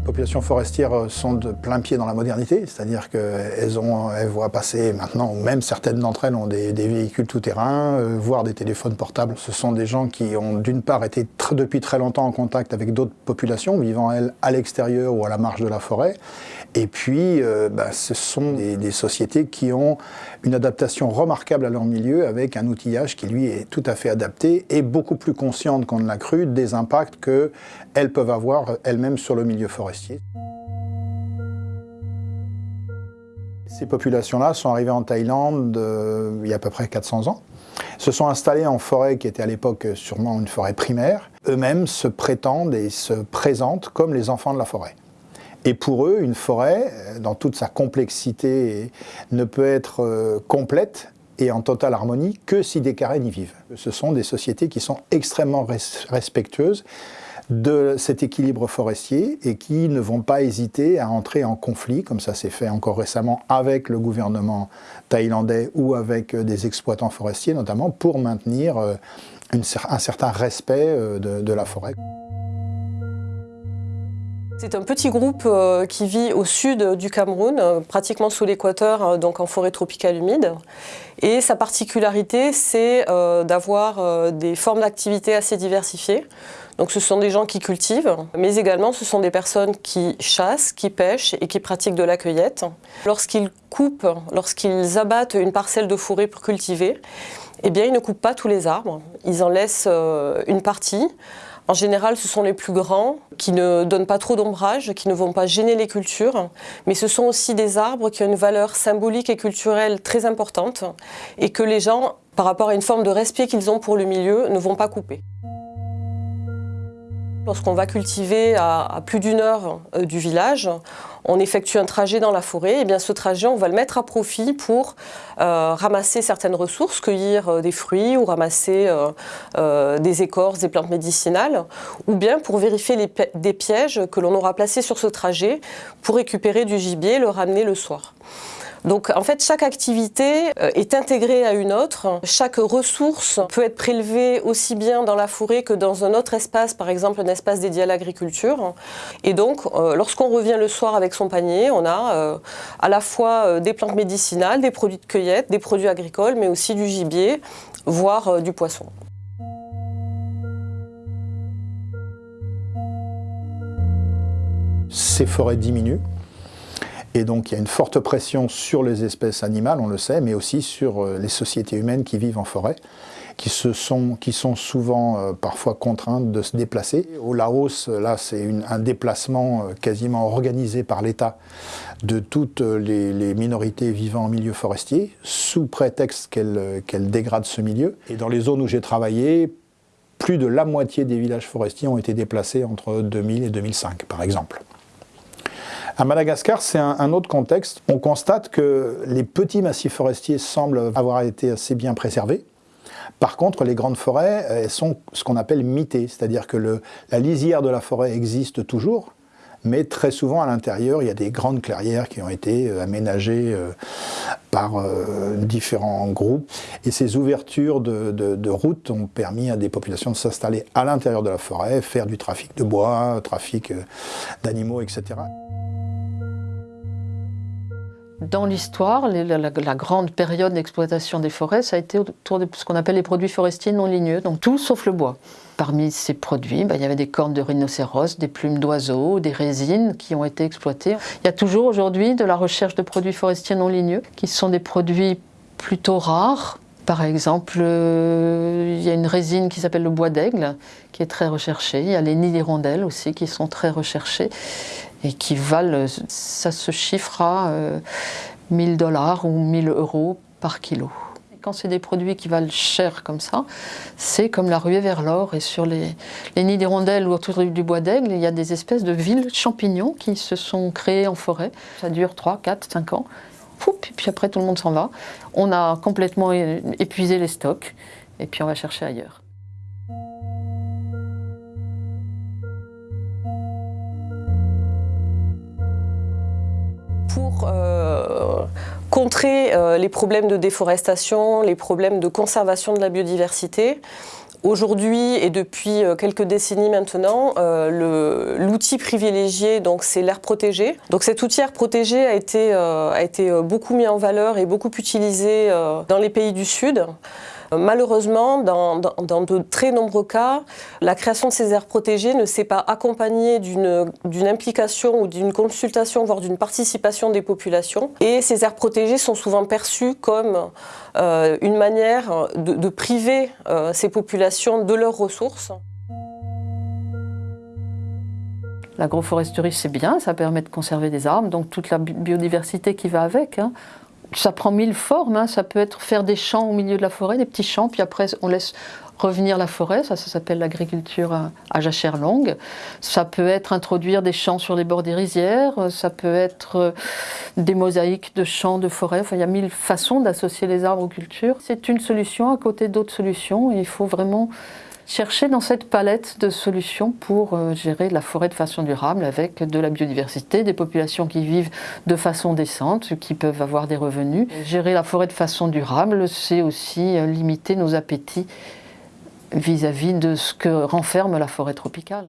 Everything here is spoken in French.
Les populations forestières euh, sont de plein pied dans la modernité, c'est-à-dire qu'elles elles voient passer maintenant, même certaines d'entre elles ont des, véhicules tout-terrain, euh, voire des téléphones portables. Ce sont des gens qui ont d'une part été depuis très longtemps en contact avec d'autres populations, vivant elles à l'extérieur ou à la marge de la forêt, et puis euh, bah, ce sont des, des, sociétés qui ont une adaptation remarquable à leur milieu avec un outillage qui lui est tout à fait adapté et beaucoup plus consciente qu'on ne l'a cru des impacts qu'elles peuvent avoir elles-mêmes sur le milieu forestier. Ces populations-là sont arrivées en Thaïlande euh, il y a à peu près 400 ans, se sont installées en forêt qui était à l'époque sûrement une forêt primaire, eux-mêmes se prétendent et se présentent comme les enfants de la forêt. Et pour eux, une forêt, dans toute sa complexité, ne peut être euh, complète et en totale harmonie que si des carrés y vivent. Ce sont des sociétés qui sont extrêmement respectueuses de cet équilibre forestier et qui ne vont pas hésiter à entrer en conflit, comme ça s'est fait encore récemment avec le gouvernement thaïlandais ou avec euh, des exploitants forestiers notamment, pour maintenir euh, un certain respect euh, de, la forêt. C'est un petit groupe qui vit au sud du Cameroun, pratiquement sous l'équateur, donc en forêt tropicale humide. Et sa particularité, c'est d'avoir des formes d'activité assez diversifiées. Donc ce sont des gens qui cultivent, mais également ce sont des personnes qui chassent, qui pêchent et qui pratiquent de la cueillette. Lorsqu'ils coupent, lorsqu'ils abattent une parcelle de forêt pour cultiver, eh bien ils ne coupent pas tous les arbres, ils en laissent euh, une partie. En général, ce sont les plus grands qui ne donnent pas trop d'ombrage, qui ne vont pas gêner les cultures, mais ce sont aussi des arbres qui ont une valeur symbolique et culturelle très importante et que les gens, par rapport à une forme de respect qu'ils ont pour le milieu, ne vont pas couper. Lorsqu'on va cultiver à, plus d'une heure euh, du village, on effectue un trajet dans la forêt, et bien ce trajet on va le mettre à profit pour euh, ramasser certaines ressources, cueillir euh, des fruits ou ramasser des écorces, des plantes médicinales, ou bien pour vérifier des pièges que l'on aura placés sur ce trajet pour récupérer du gibier et le ramener le soir. Donc en fait, chaque activité euh, est intégrée à une autre. Chaque ressource peut être prélevée aussi bien dans la forêt que dans un autre espace, par exemple un espace dédié à l'agriculture. Et donc, euh, lorsqu'on revient le soir avec son panier, on a euh, à la fois des plantes médicinales, des produits de cueillette, des produits agricoles, mais aussi du gibier, voire du poisson. Ces forêts diminuent et donc il y a une forte pression sur les espèces animales, on le sait, mais aussi sur euh, les sociétés humaines qui vivent en forêt, qui, sont souvent euh, parfois contraintes de se déplacer. Au Laos, là c'est un déplacement euh, quasiment organisé par l'État de toutes les, minorités vivant en milieu forestier, sous prétexte qu'elles dégradent ce milieu. Et dans les zones où j'ai travaillé, plus de la moitié des villages forestiers ont été déplacés entre 2000 et 2005, par exemple. À Madagascar, c'est un, autre contexte. On constate que les petits massifs forestiers semblent avoir été assez bien préservés. Par contre, les grandes forêts elles sont ce qu'on appelle mitées, c'est-à-dire que la lisière de la forêt existe toujours, mais très souvent à l'intérieur, il y a des grandes clairières qui ont été euh, aménagées euh, par euh, différents groupes. Et ces ouvertures de, de routes ont permis à des populations de s'installer à l'intérieur de la forêt, faire du trafic de bois, trafic d'animaux, etc. Dans l'histoire, la, grande période d'exploitation des forêts, ça a été autour de ce qu'on appelle les produits forestiers non ligneux, donc tout sauf le bois. Parmi ces produits, bah, il y avait des cornes de rhinocéros, des plumes d'oiseaux, des résines qui ont été exploitées. Il y a toujours aujourd'hui de la recherche de produits forestiers non ligneux, qui sont des produits plutôt rares, par exemple, euh, il y a une résine qui s'appelle le bois d'aigle, qui est très recherchée. Il y a les nids d'hirondelles aussi, qui sont très recherchés et qui valent, ça se chiffre à 1000 euh, dollars ou 1000 euros par kilo. Quand c'est des produits qui valent cher comme ça, c'est comme la ruée vers l'or. Et sur les, nids d'hirondelles ou autour du bois d'aigle, il y a des espèces de villes champignons qui se sont créées en forêt. Ça dure 3, 4, 5 ans. et puis après, tout le monde s'en va. On a complètement épuisé les stocks et puis on va chercher ailleurs. Pour euh, contrer euh, les problèmes de déforestation, les problèmes de conservation de la biodiversité, Aujourd'hui et depuis euh, quelques décennies maintenant, l'outil privilégié c'est l'air protégé. Donc cet outil air protégé a été beaucoup mis en valeur et beaucoup utilisé dans les pays du Sud. Malheureusement, dans, de très nombreux cas, la création de ces aires protégées ne s'est pas accompagnée d'une implication ou d'une consultation, voire d'une participation des populations. Et ces aires protégées sont souvent perçues comme euh, une manière de, priver euh, ces populations de leurs ressources. L'agroforesterie, c'est bien, ça permet de conserver des arbres, donc toute la biodiversité qui va avec. Hein ça prend mille formes, hein. ça peut être faire des champs au milieu de la forêt, des petits champs, puis après on laisse revenir la forêt, ça, ça s'appelle l'agriculture à jachère longue. Ça peut être introduire des champs sur les bords des rizières, ça peut être euh, des mosaïques de champs, de forêts, enfin il y a mille façons d'associer les arbres aux cultures. C'est une solution à côté d'autres solutions, il faut vraiment chercher dans cette palette de solutions pour euh, gérer la forêt de façon durable avec de la biodiversité, des populations qui vivent de façon décente, qui peuvent avoir des revenus. Gérer la forêt de façon durable, c'est aussi euh, limiter nos appétits vis-à-vis -vis de ce que renferme la forêt tropicale.